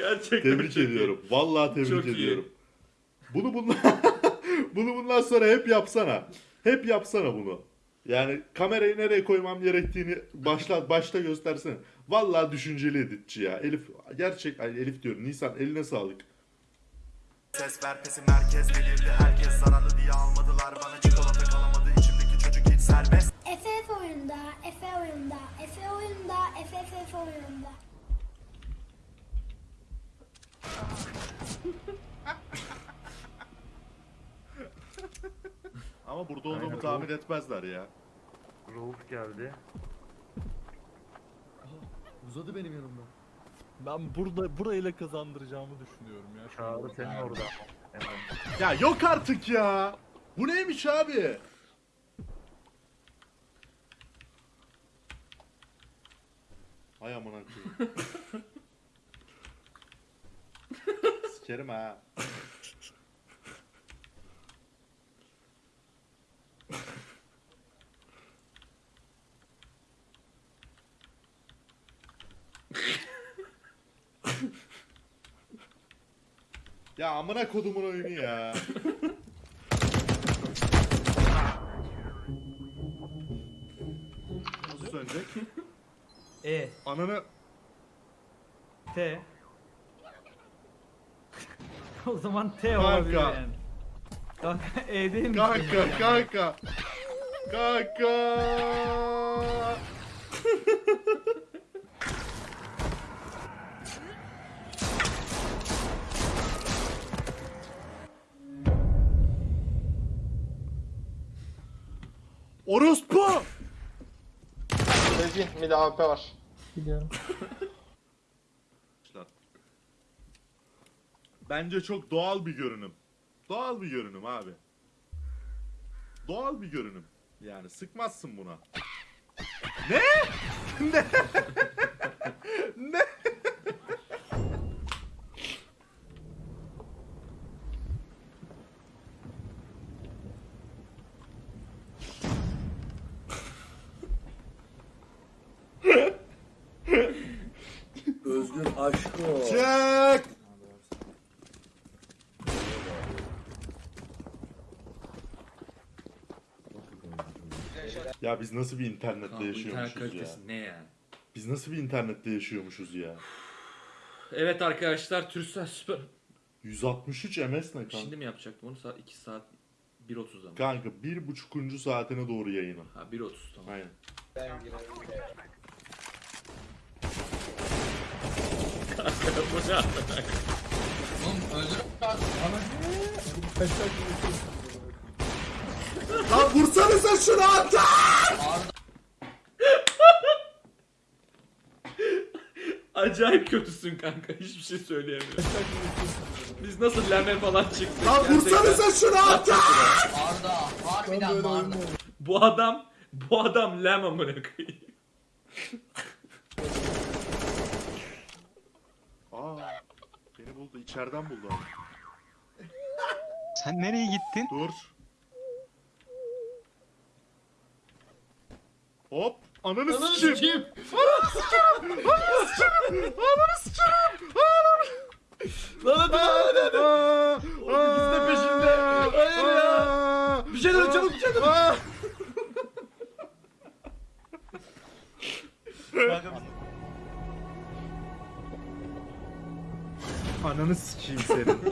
Gerçekten Tebrik çok iyi. ediyorum. Vallahi tebrik Çok iyi. ediyorum. Bunu bundan bunu bundan sonra hep yapsana. Hep yapsana bunu. Yani kamerayı nereye koymam gerektiğini başla başta göstersene. Vallahi düşünceli editçi ya. Elif gerçek ay Elif diyorum. Nisan eline sağlık. Ses ver pesi merkez belirli herkes zararlı diye almadılar bana çikolata kalamadı içimdeki çocuk hiç serbest Efe oyunda, Efe oyunda, Efe oyunda, Efe Efe oyunda. Ama burada olduğumu tahmin etmezler ya. Rauf geldi. Uzadı benim yanımda. Ben burada burayla kazandıracağımı düşünüyorum ya. Çağrı senin orada. Hemen. Ya yok artık ya. Bu neymiş abi? Hay amına koyayım. Sikerim ha. Ya amına kodumun oyunu ya. Nasıl sönecek? E, Ananı T. o zaman T olabilir Kanka. yani. Kanka E değil mi? Kanka kanka. Kanka. Orospu! Sezgin mid AWP var. Bence çok doğal bir görünüm. Doğal bir görünüm abi. Doğal bir görünüm. Yani sıkmazsın buna. Ne? ne? ne? Özgür aşkı Çek! Ya biz nasıl bir internette Kanka, bu internet yaşıyormuşuz ya? kalitesi ne yani? Biz nasıl bir internette yaşıyormuşuz ya? Evet arkadaşlar Türksel Süper. 163 MS ne kanka? Şimdi mi yapacaktım onu? Saat 2 saat 1.30'da mı? Kanka bir buçukuncu saatine doğru yayını. Ha 1.30 tamam. Aynen. Bu ne? Lan vursanıza şunu ata! Acayip kötüsün kanka. Hiçbir şey söyleyemiyorum. Biz nasıl leme falan çıktık. Lan vursanıza şunu ata! Arda harbiden bağırdı. Bu adam bu adam lem amına koyayım. Beni buldu, içeriden buldu abi. Sen nereye gittin? Dur. Hop, ananı sikeyim. Lan hadi lan hadi hadi. Oğlum ikisi de peşinde. Hayır ya. Bir şeyler yap, çabuk bir şeyler. yap. Ananı sikeyim senin.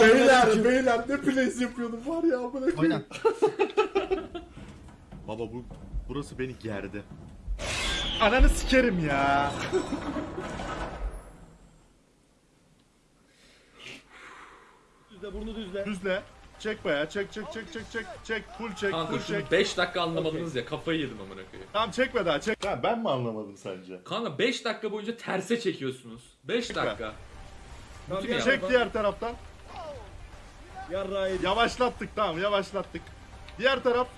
beyler, beyler ne plays yapıyordum var ya amına koyayım. Baba bu burası beni gerdi. Ananı sikerim ya. Düzle burnu düzle. Düzle. Çek bayağı. Çek çek çek çek çek. Çek full çek Kanka full şunu çek. 5 dakika anlamadınız ya kafayı yedim amına koyayım. Tamam çekme daha çek. Ben, ben mi anlamadım sence? Kanka 5 dakika boyunca terse çekiyorsunuz. 5 dakika. Tamam, Bütün ya. Çek diğer taraftan. Yarrağı yedik. Yavaşlattık tamam yavaşlattık. Diğer taraf.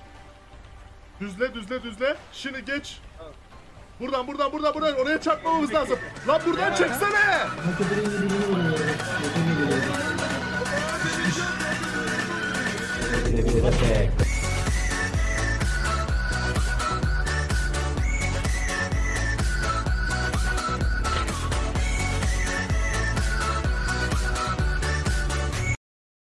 Düzle düzle düzle. Şimdi geç. Buradan buradan buradan buradan oraya çarpmamamız lazım. Lan buradan çeksene.